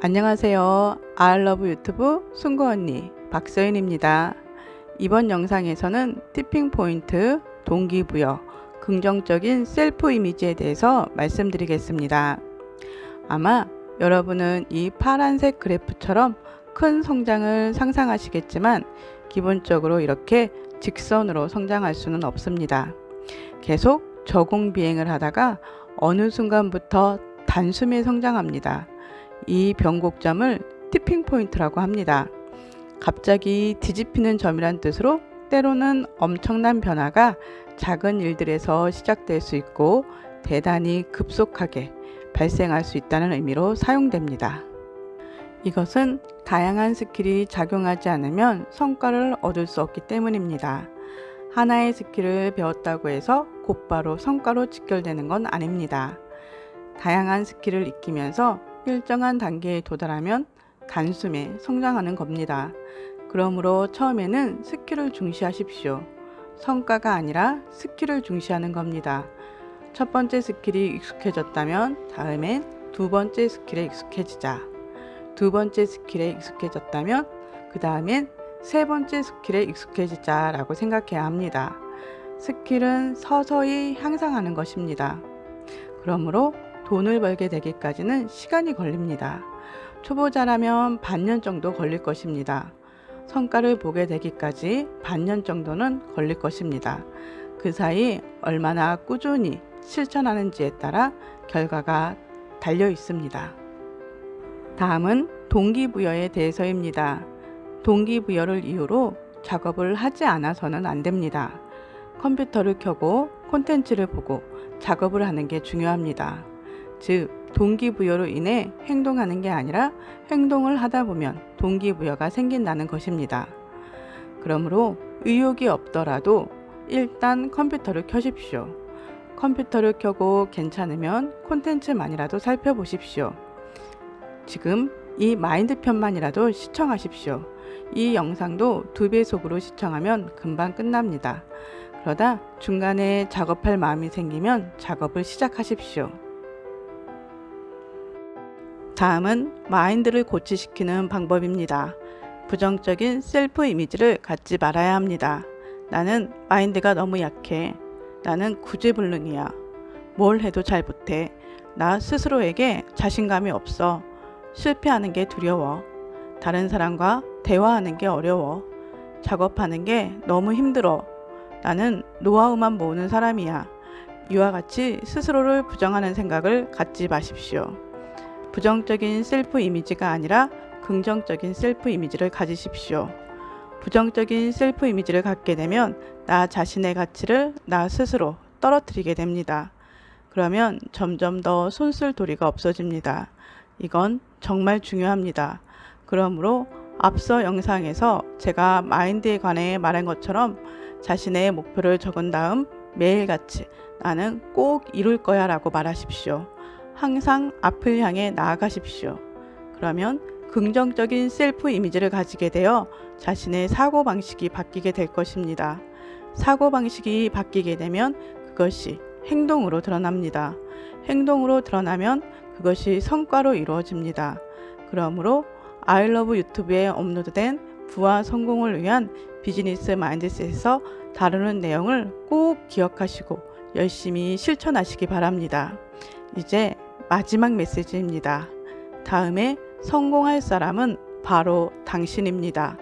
안녕하세요. I love 유튜브 순구 언니 박서인입니다. 이번 영상에서는 tipping point, 동기부여, 긍정적인 셀프 이미지에 대해서 말씀드리겠습니다. 아마 여러분은 이 파란색 그래프처럼 큰 성장을 상상하시겠지만 기본적으로 이렇게 직선으로 성장할 수는 없습니다. 계속 저공 비행을 하다가 어느 순간부터 단숨에 성장합니다. 이 변곡점을 tipping point라고 합니다. 갑자기 뒤집히는 점이란 뜻으로 때로는 엄청난 변화가 작은 일들에서 시작될 수 있고 대단히 급속하게 발생할 수 있다는 의미로 사용됩니다. 이것은 다양한 스킬이 작용하지 않으면 성과를 얻을 수 없기 때문입니다. 하나의 스킬을 배웠다고 해서 곧바로 성과로 직결되는 건 아닙니다. 다양한 스킬을 익히면서 일정한 단계에 도달하면 단숨에 성장하는 겁니다. 그러므로 처음에는 스킬을 중시하십시오. 성과가 아니라 스킬을 중시하는 겁니다. 첫 번째 스킬이 익숙해졌다면 다음엔 두 번째 스킬에 익숙해지자. 두 번째 스킬에 익숙해졌다면 그 다음엔 세 번째 스킬에 익숙해지자 라고 생각해야 합니다. 스킬은 서서히 향상하는 것입니다. 그러므로 돈을 벌게 되기까지는 시간이 걸립니다. 초보자라면 반년 정도 걸릴 것입니다. 성과를 보게 되기까지 반년 정도는 걸릴 것입니다. 그 사이 얼마나 꾸준히 실천하는지에 따라 결과가 달려 있습니다. 다음은 동기부여에 대해서입니다. 동기부여를 이유로 작업을 하지 않아서는 안 됩니다. 컴퓨터를 켜고 콘텐츠를 보고 작업을 하는 게 중요합니다. 즉 동기부여로 인해 행동하는 게 아니라 행동을 하다 보면 동기부여가 생긴다는 것입니다. 그러므로 의욕이 없더라도 일단 컴퓨터를 켜십시오. 컴퓨터를 켜고 괜찮으면 콘텐츠만이라도 살펴보십시오. 지금 이 마인드 편만이라도 시청하십시오. 이 영상도 두 배속으로 시청하면 금방 끝납니다. 그러다 중간에 작업할 마음이 생기면 작업을 시작하십시오. 다음은 마인드를 고치시키는 방법입니다. 부정적인 셀프 이미지를 갖지 말아야 합니다. 나는 마인드가 너무 약해. 나는 구제불능이야. 뭘 해도 잘 못해. 나 스스로에게 자신감이 없어. 실패하는 게 두려워. 다른 사람과 대화하는 게 어려워. 작업하는 게 너무 힘들어. 나는 노하우만 모으는 사람이야. 이와 같이 스스로를 부정하는 생각을 갖지 마십시오. 부정적인 셀프 이미지가 아니라 긍정적인 셀프 이미지를 가지십시오. 부정적인 셀프 이미지를 갖게 되면 나 자신의 가치를 나 스스로 떨어뜨리게 됩니다. 그러면 점점 더 손쓸 도리가 없어집니다. 이건 정말 중요합니다. 그러므로 앞서 영상에서 제가 마인드에 관해 말한 것처럼 자신의 목표를 적은 다음 매일같이 나는 꼭 이룰 거야 라고 말하십시오. 항상 앞을 향해 나아가십시오. 그러면 긍정적인 셀프 이미지를 가지게 되어 자신의 사고방식이 바뀌게 될 것입니다. 사고방식이 바뀌게 되면 그것이 행동으로 드러납니다. 행동으로 드러나면 그것이 성과로 이루어집니다. 그러므로 아이러브 유튜브에 업로드된 부와 성공을 위한 비즈니스 마인드셋에서 다루는 내용을 꼭 기억하시고 열심히 실천하시기 바랍니다. 이제 마지막 메시지입니다. 다음에 성공할 사람은 바로 당신입니다.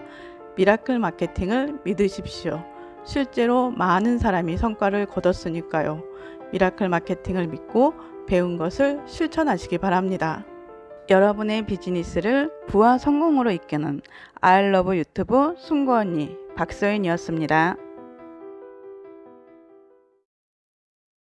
미라클 마케팅을 믿으십시오. 실제로 많은 사람이 성과를 거뒀으니까요. 미라클 마케팅을 믿고 배운 것을 실천하시기 바랍니다. 여러분의 비즈니스를 부와 성공으로 이끄는 I love 유튜브 순구 언니 박서인이었습니다.